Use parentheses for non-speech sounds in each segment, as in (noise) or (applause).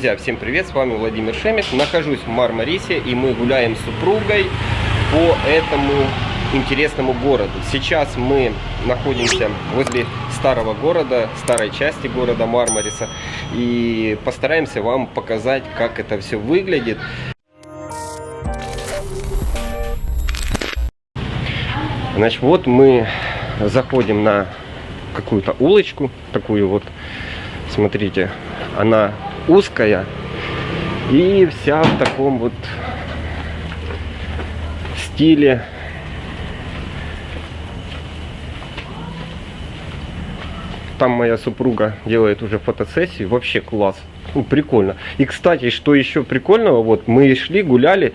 Друзья, всем привет, с вами Владимир Шемис. Нахожусь в Мармарисе и мы гуляем с супругой по этому интересному городу. Сейчас мы находимся возле старого города, старой части города Мармариса. И постараемся вам показать, как это все выглядит. Значит, вот мы заходим на какую-то улочку, такую вот, смотрите, она узкая и вся в таком вот стиле. Там моя супруга делает уже фотосессию вообще класс. Ну, прикольно. И кстати что еще прикольного вот мы шли гуляли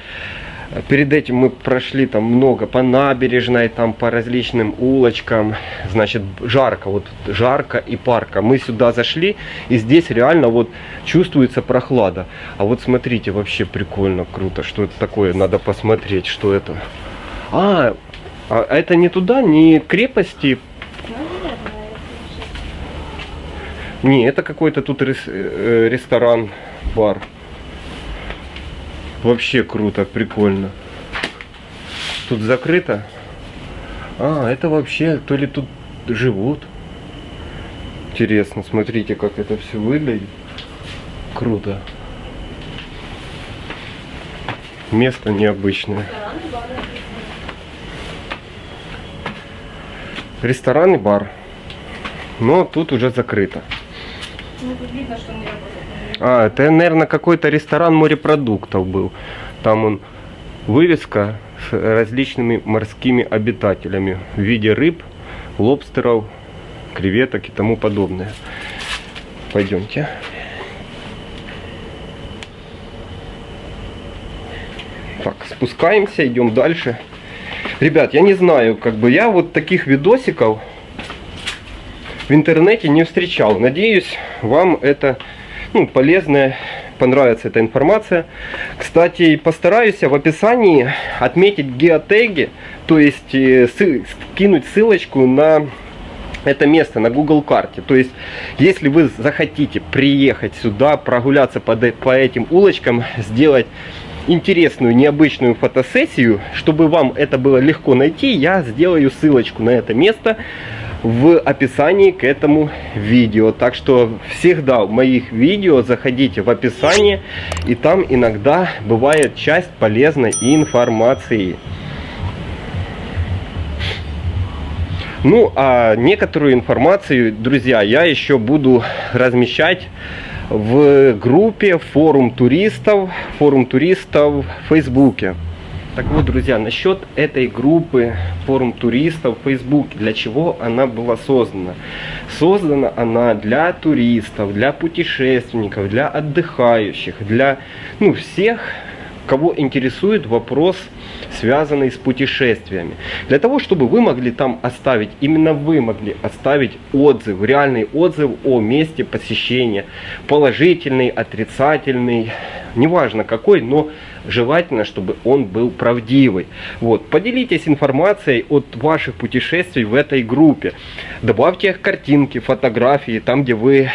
Перед этим мы прошли там много по набережной, там по различным улочкам. Значит, жарко, вот жарко и парка. Мы сюда зашли, и здесь реально вот чувствуется прохлада. А вот смотрите, вообще прикольно, круто. Что это такое? Надо посмотреть, что это. А, а это не туда, не крепости. Не, это какой-то тут э, ресторан, бар. Вообще круто, прикольно. Тут закрыто. А, это вообще, то ли тут живут. Интересно, смотрите, как это все выглядит. Круто. Место необычное. Ресторан и бар. Но тут уже закрыто. Ну, тут видно, что не работает. А, это, наверное, какой-то ресторан морепродуктов был. Там он вывеска с различными морскими обитателями в виде рыб, лобстеров, креветок и тому подобное. Пойдемте. Так, спускаемся, идем дальше. Ребят, я не знаю, как бы я вот таких видосиков в интернете не встречал. Надеюсь, вам это ну, полезная, понравится эта информация. Кстати, постараюсь в описании отметить геотеги, то есть э, скинуть ссылочку на это место на Google карте. То есть, если вы захотите приехать сюда, прогуляться по, по этим улочкам, сделать интересную, необычную фотосессию, чтобы вам это было легко найти, я сделаю ссылочку на это место в описании к этому видео. Так что всегда в моих видео заходите в описание, и там иногда бывает часть полезной информации. Ну, а некоторую информацию, друзья, я еще буду размещать в группе форум туристов, форум туристов в Фейсбуке. Так вот, друзья, насчет этой группы форум туристов в Facebook, для чего она была создана? Создана она для туристов, для путешественников, для отдыхающих, для ну, всех, кого интересует вопрос, связанный с путешествиями. Для того, чтобы вы могли там оставить, именно вы могли оставить отзыв, реальный отзыв о месте посещения, положительный, отрицательный, неважно какой, но желательно, чтобы он был правдивый. Вот. Поделитесь информацией от ваших путешествий в этой группе. Добавьте их картинки, фотографии, там, где вы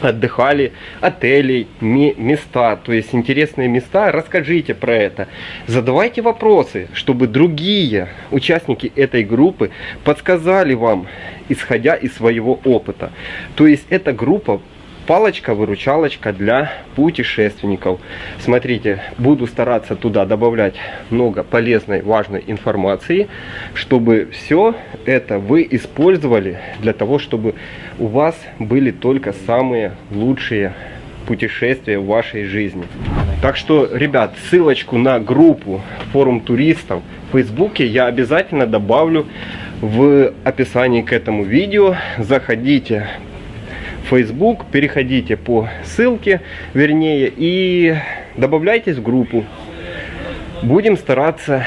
отдыхали, отели, места, то есть интересные места, расскажите про это. Задавайте вопросы, чтобы другие участники этой группы подсказали вам, исходя из своего опыта. То есть эта группа палочка-выручалочка для путешественников. Смотрите, буду стараться туда добавлять много полезной, важной информации, чтобы все это вы использовали для того, чтобы у вас были только самые лучшие путешествия в вашей жизни. Так что, ребят, ссылочку на группу форум туристов в Фейсбуке я обязательно добавлю в описании к этому видео. Заходите, Facebook, переходите по ссылке, вернее, и добавляйтесь в группу. Будем стараться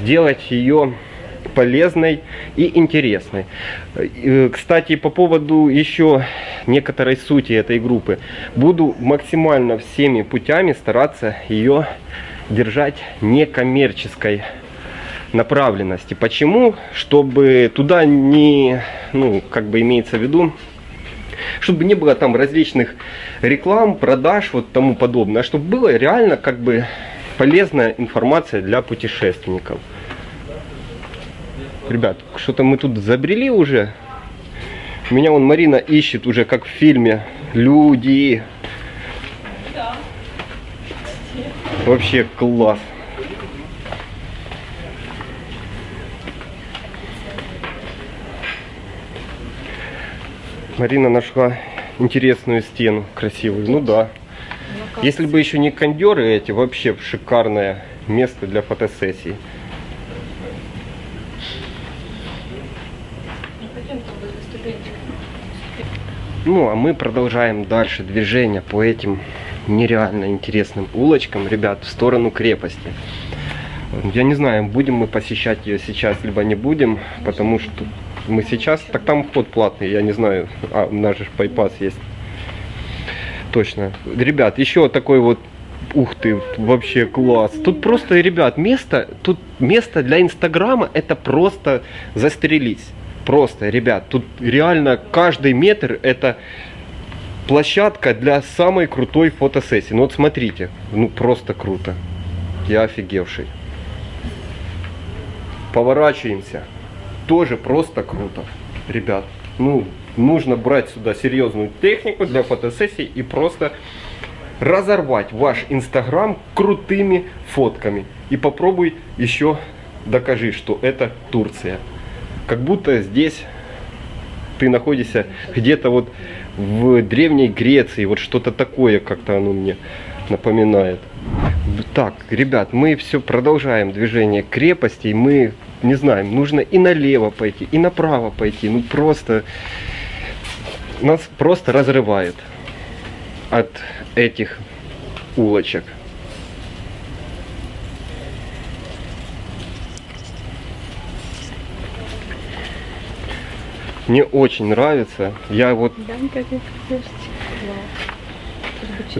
сделать ее полезной и интересной. Кстати, по поводу еще некоторой сути этой группы. Буду максимально всеми путями стараться ее держать некоммерческой направленности. Почему? Чтобы туда не, ну, как бы имеется в виду, чтобы не было там различных реклам, продаж, вот тому подобное, а чтобы было реально как бы полезная информация для путешественников. Ребят, что-то мы тут забрели уже. Меня вон Марина ищет уже, как в фильме. Люди. Вообще класс. Марина нашла интересную стену красивую. Ну да. Если бы еще не кондеры эти, вообще шикарное место для фотосессий. Ну, а мы продолжаем дальше движение по этим нереально интересным улочкам, ребят, в сторону крепости. Я не знаю, будем мы посещать ее сейчас, либо не будем, потому что мы сейчас... Так там вход платный, я не знаю. А, у нас же пайпас есть. Точно. Ребят, еще такой вот Ух ты, вообще класс. Тут просто, ребят, место, тут место для Инстаграма, это просто застрелись. Просто, ребят, тут реально каждый метр это площадка для самой крутой фотосессии. Ну вот смотрите, ну просто круто. Я офигевший. Поворачиваемся. Тоже просто круто, ребят. Ну, нужно брать сюда серьезную технику для фотосессии и просто разорвать ваш инстаграм крутыми фотками. И попробуй еще докажи, что это Турция как будто здесь ты находишься где-то вот в древней Греции, вот что-то такое как-то оно мне напоминает. Так, ребят, мы все продолжаем движение крепости, мы не знаем, нужно и налево пойти, и направо пойти, ну просто нас просто разрывает от этих улочек. Мне очень нравится. Я вот...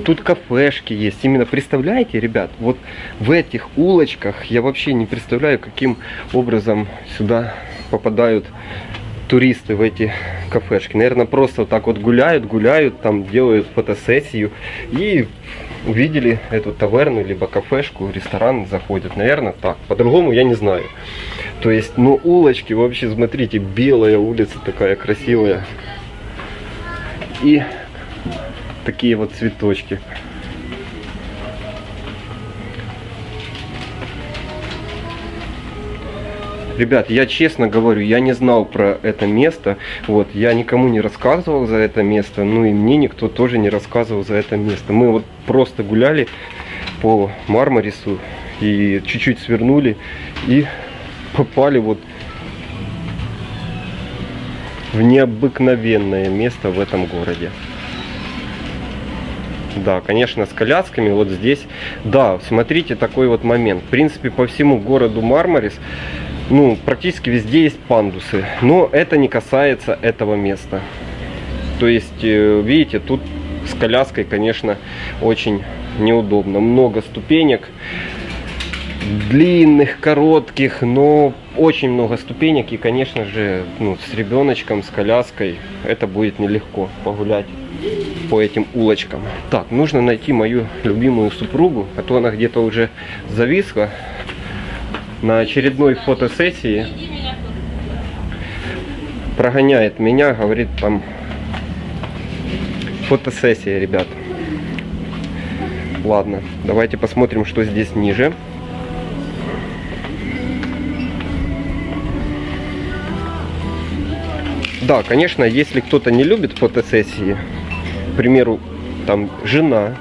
Тут кафешки есть. Именно представляете, ребят, вот в этих улочках я вообще не представляю, каким образом сюда попадают туристы в эти кафешки. Наверное, просто вот так вот гуляют, гуляют, там делают фотосессию и увидели эту таверну, либо кафешку, ресторан заходят. Наверное, так. По-другому я не знаю. То есть, ну, улочки вообще, смотрите, белая улица такая красивая. И такие вот цветочки. Ребят, я честно говорю, я не знал про это место. Вот, я никому не рассказывал за это место. Ну и мне никто тоже не рассказывал за это место. Мы вот просто гуляли по Мармарису и чуть-чуть свернули и попали вот в необыкновенное место в этом городе. Да, конечно, с колясками вот здесь. Да, смотрите, такой вот момент. В принципе, по всему городу Мармарис, ну, практически везде есть пандусы. Но это не касается этого места. То есть, э, видите, тут с коляской, конечно, очень неудобно. Много ступенек длинных, коротких, но очень много ступенек. И, конечно же, ну, с ребеночком, с коляской это будет нелегко погулять по этим улочкам. Так, нужно найти мою любимую супругу, а то она где-то уже зависла на очередной фотосессии. Прогоняет меня, говорит там фотосессия, ребят. Ладно, давайте посмотрим, что здесь ниже. Да, конечно, если кто-то не любит фотосессии, примеру, там жена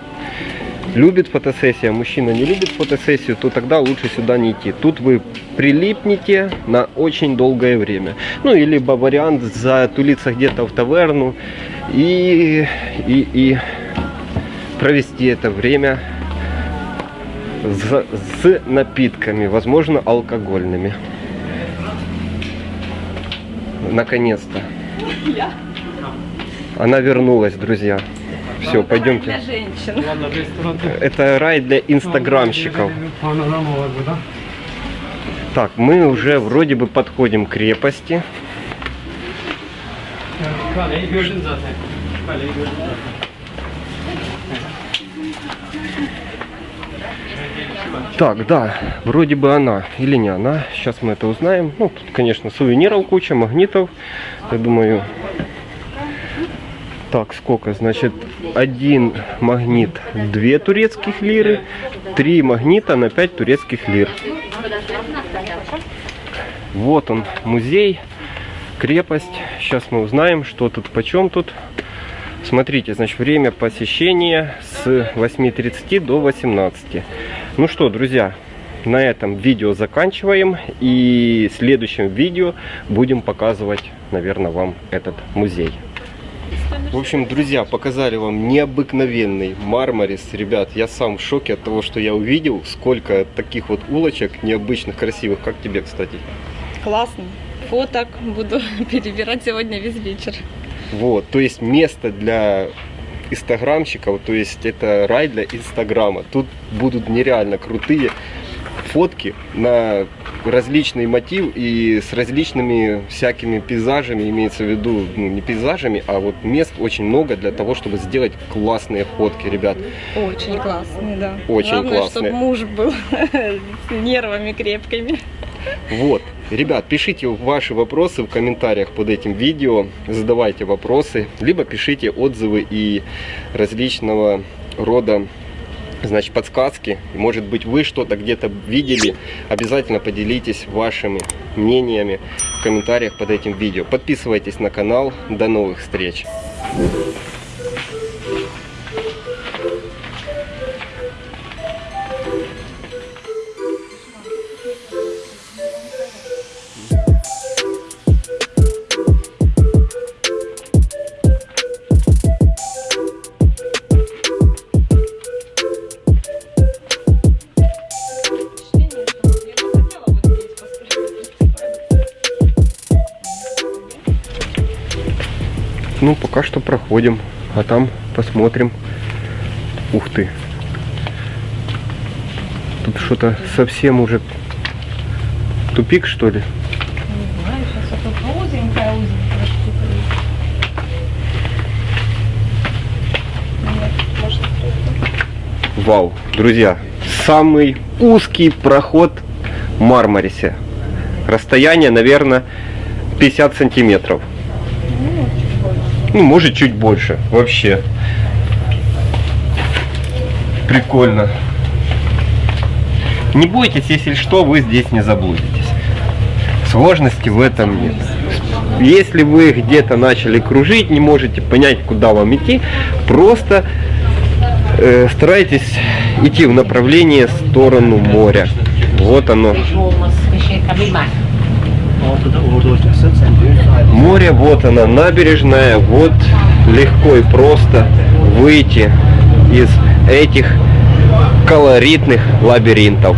любит фотосессию, а мужчина не любит фотосессию, то тогда лучше сюда не идти. Тут вы прилипнете на очень долгое время. Ну, и либо вариант затулиться где-то в таверну и, и, и провести это время с, с напитками, возможно, алкогольными. Наконец-то. Она вернулась, друзья. Все, пойдемте. Это рай для инстаграмщиков. Так, мы уже вроде бы подходим к крепости. Так, да, вроде бы она или не она. Сейчас мы это узнаем. Ну, тут, конечно, сувениров куча, магнитов. Я думаю... Так, сколько? Значит, один магнит 2 турецких лиры, три магнита на 5 турецких лир. Вот он, музей, крепость. Сейчас мы узнаем, что тут, почем тут. Смотрите, значит, время посещения с 8.30 до 18. Ну что, друзья, на этом видео заканчиваем. И в следующем видео будем показывать, наверное, вам этот музей. В общем, друзья, показали вам необыкновенный Мармарис. Ребят, я сам в шоке от того, что я увидел. Сколько таких вот улочек необычных, красивых. Как тебе, кстати? Классно. Фоток буду (laughs) перебирать сегодня весь вечер. Вот, то есть место для инстаграмщиков, то есть это рай для инстаграма. Тут будут нереально крутые фотки на различный мотив и с различными всякими пейзажами, имеется в виду, ну, не пейзажами, а вот мест очень много для того, чтобы сделать классные фотки, ребят. Очень классные, да. Очень Главное, классные. чтобы муж был (laughs) с нервами крепкими. Вот. Ребят, пишите ваши вопросы в комментариях под этим видео, задавайте вопросы, либо пишите отзывы и различного рода значит, подсказки. Может быть, вы что-то где-то видели. Обязательно поделитесь вашими мнениями в комментариях под этим видео. Подписывайтесь на канал. До новых встреч! Ну, пока что проходим, а там посмотрим. Ух ты. Тут что-то совсем уже тупик, что ли? Не знаю, сейчас вот узенькая, узенькая штука Вау, друзья, самый узкий проход в Мармарисе. Расстояние, наверное, 50 сантиметров. Ну, может, чуть больше. Вообще. Прикольно. Не бойтесь, если что, вы здесь не заблудитесь. Сложности в этом нет. Если вы где-то начали кружить, не можете понять, куда вам идти, просто э, старайтесь идти в направлении в сторону моря. Вот оно. Море, вот она, набережная, вот легко и просто выйти из этих колоритных лабиринтов.